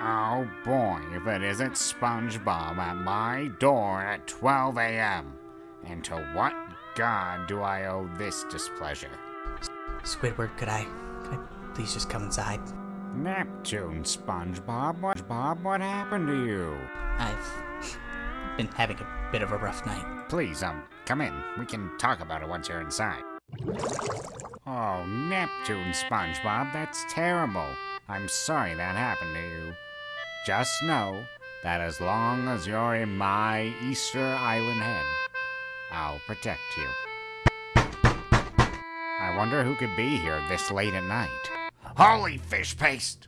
Oh boy, if it isn't SpongeBob at my door at 12 a.m. And to what god do I owe this displeasure? Squidward, could I, could I please just come inside? Neptune, SpongeBob, what, Bob, what happened to you? I've been having a bit of a rough night. Please, um, come in. We can talk about it once you're inside. Oh, Neptune, SpongeBob, that's terrible. I'm sorry that happened to you. Just know that as long as you're in my Easter Island head, I'll protect you. I wonder who could be here this late at night. Holy fish paste!